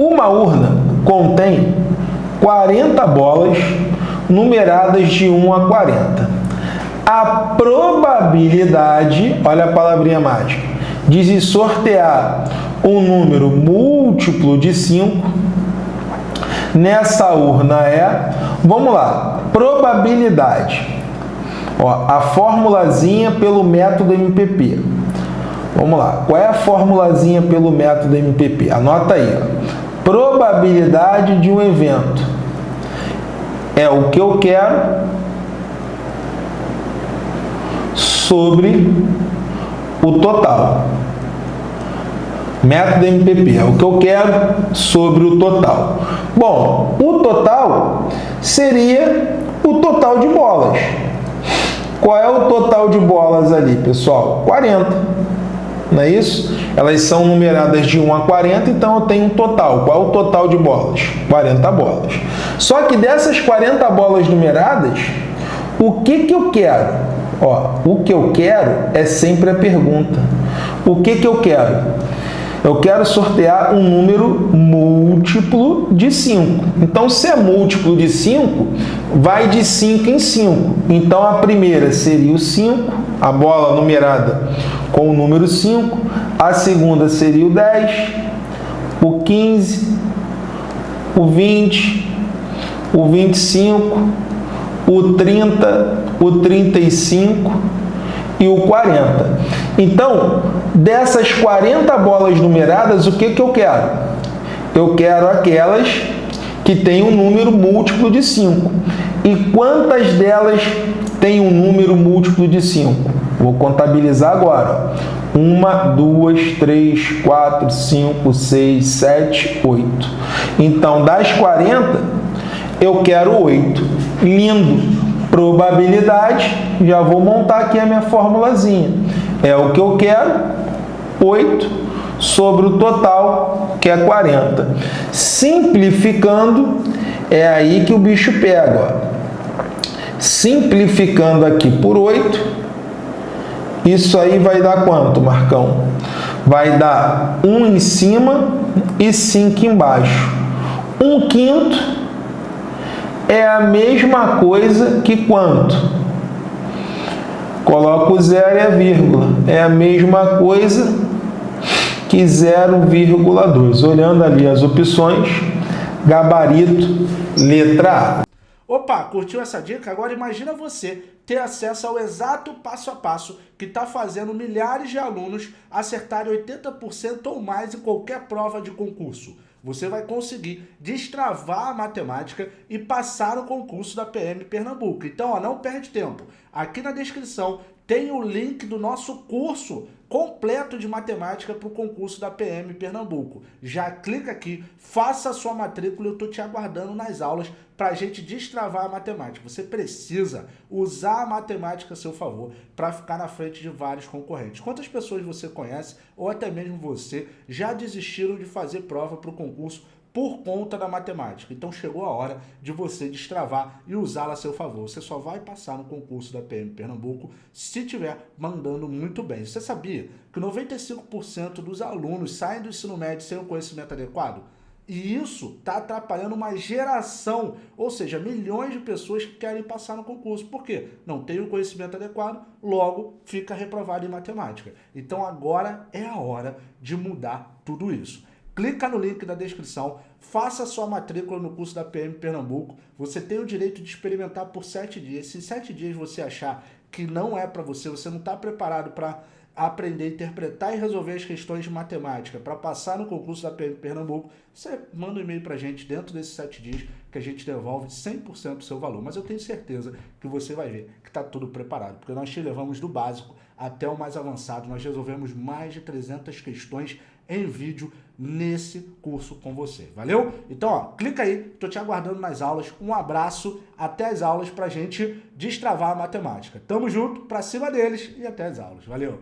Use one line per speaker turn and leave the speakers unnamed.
Uma urna contém 40 bolas numeradas de 1 a 40. A probabilidade, olha a palavrinha mágica, de se sortear um número múltiplo de 5 nessa urna é, vamos lá, probabilidade. Ó, a formulazinha pelo método MPP. Vamos lá, qual é a formulazinha pelo método MPP? Anota aí, ó. Probabilidade de um evento é o que eu quero sobre o total. Método MPP é o que eu quero sobre o total. Bom, o total seria o total de bolas. Qual é o total de bolas ali, pessoal? 40. Não é isso? Elas são numeradas de 1 a 40, então eu tenho um total. Qual é o total de bolas? 40 bolas. Só que dessas 40 bolas numeradas, o que, que eu quero? Ó, o que eu quero é sempre a pergunta. O que, que eu quero? Eu quero sortear um número múltiplo de 5. Então, se é múltiplo de 5, vai de 5 em 5. Então, a primeira seria o 5, a bola numerada com o número 5. A segunda seria o 10, o 15, o 20, o 25, o 30, o 35 e o 40. Então, dessas 40 bolas numeradas, o que, que eu quero? Eu quero aquelas que têm um número múltiplo de 5. E quantas delas têm um número múltiplo de 5? Vou contabilizar agora. Uma, duas, três, quatro, cinco, seis, sete, oito. Então, das 40, eu quero 8. Lindo! probabilidade, já vou montar aqui a minha formulazinha. É o que eu quero, 8 sobre o total, que é 40. Simplificando, é aí que o bicho pega. Ó. Simplificando aqui por 8, isso aí vai dar quanto, Marcão? Vai dar 1 em cima e 5 embaixo. 1 quinto é a mesma coisa que quanto? Coloca o zero e a vírgula. É a mesma coisa que 0,2. Olhando ali as opções, gabarito, letra A.
Opa, curtiu essa dica? Agora imagina você ter acesso ao exato passo a passo que está fazendo milhares de alunos acertarem 80% ou mais em qualquer prova de concurso você vai conseguir destravar a matemática e passar no concurso da PM Pernambuco. Então, ó, não perde tempo. Aqui na descrição tem o link do nosso curso completo de matemática para o concurso da PM Pernambuco. Já clica aqui, faça a sua matrícula, eu estou te aguardando nas aulas para a gente destravar a matemática. Você precisa usar a matemática a seu favor para ficar na frente de vários concorrentes. Quantas pessoas você conhece, ou até mesmo você, já desistiram de fazer prova para o concurso por conta da matemática. Então chegou a hora de você destravar e usá-la a seu favor. Você só vai passar no concurso da PM Pernambuco se estiver mandando muito bem. Você sabia que 95% dos alunos saem do ensino médio sem o conhecimento adequado? E isso está atrapalhando uma geração, ou seja, milhões de pessoas que querem passar no concurso. Por quê? Não tem o conhecimento adequado, logo fica reprovado em matemática. Então agora é a hora de mudar tudo isso clica no link da descrição, faça sua matrícula no curso da PM Pernambuco. Você tem o direito de experimentar por sete dias. Se sete dias você achar que não é para você, você não está preparado para aprender interpretar e resolver as questões de matemática para passar no concurso da PM Pernambuco, você manda um e-mail para a gente dentro desses sete dias que a gente devolve 100% do seu valor. Mas eu tenho certeza que você vai ver que está tudo preparado, porque nós te levamos do básico até o mais avançado. Nós resolvemos mais de 300 questões em vídeo nesse curso com você. Valeu? Então, ó, clica aí, tô te aguardando nas aulas. Um abraço, até as aulas pra gente destravar a matemática. Tamo junto, pra cima deles e até as aulas. Valeu!